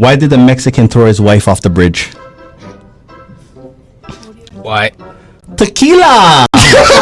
Why did the Mexican throw his wife off the bridge? Why? Tequila!